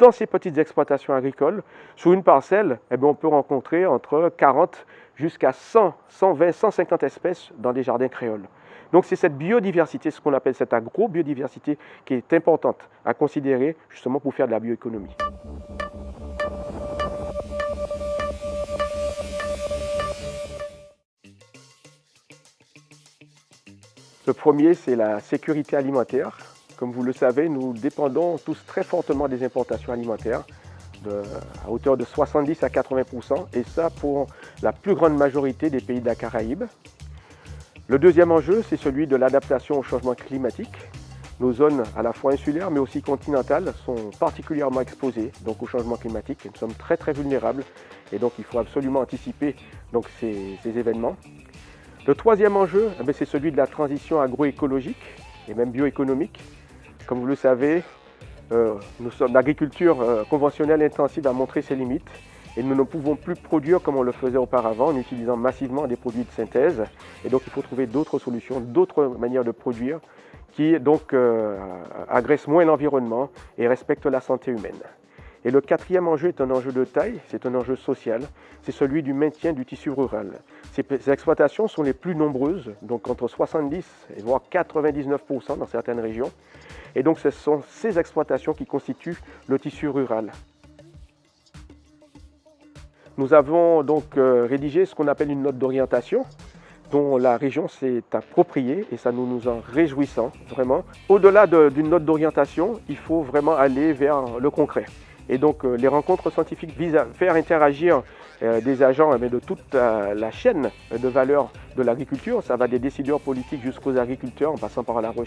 dans ces petites exploitations agricoles, sur une parcelle, eh bien, on peut rencontrer entre 40 jusqu'à 100, 120, 150 espèces dans des jardins créoles. Donc c'est cette biodiversité, ce qu'on appelle cette agro-biodiversité, qui est importante à considérer justement pour faire de la bioéconomie. Le premier, c'est la sécurité alimentaire. Comme vous le savez, nous dépendons tous très fortement des importations alimentaires, à hauteur de 70 à 80% et ça pour la plus grande majorité des pays de la Caraïbe. Le deuxième enjeu, c'est celui de l'adaptation au changement climatique. Nos zones, à la fois insulaires mais aussi continentales, sont particulièrement exposées donc, au changement climatique. Nous sommes très très vulnérables et donc il faut absolument anticiper donc, ces événements. Le troisième enjeu, eh c'est celui de la transition agroécologique et même bioéconomique. Comme vous le savez, euh, l'agriculture euh, conventionnelle intensive a montré ses limites et nous ne pouvons plus produire comme on le faisait auparavant en utilisant massivement des produits de synthèse. Et donc il faut trouver d'autres solutions, d'autres manières de produire qui donc euh, agressent moins l'environnement et respectent la santé humaine. Et le quatrième enjeu est un enjeu de taille, c'est un enjeu social, c'est celui du maintien du tissu rural. Ces exploitations sont les plus nombreuses, donc entre 70 et voire 99% dans certaines régions. Et donc ce sont ces exploitations qui constituent le tissu rural. Nous avons donc euh, rédigé ce qu'on appelle une note d'orientation dont la région s'est appropriée et ça nous nous en réjouissons vraiment. Au-delà d'une note d'orientation, il faut vraiment aller vers le concret. Et donc euh, les rencontres scientifiques visent à faire interagir euh, des agents de toute la chaîne de valeur de l'agriculture. Ça va des décideurs politiques jusqu'aux agriculteurs en passant par la recherche.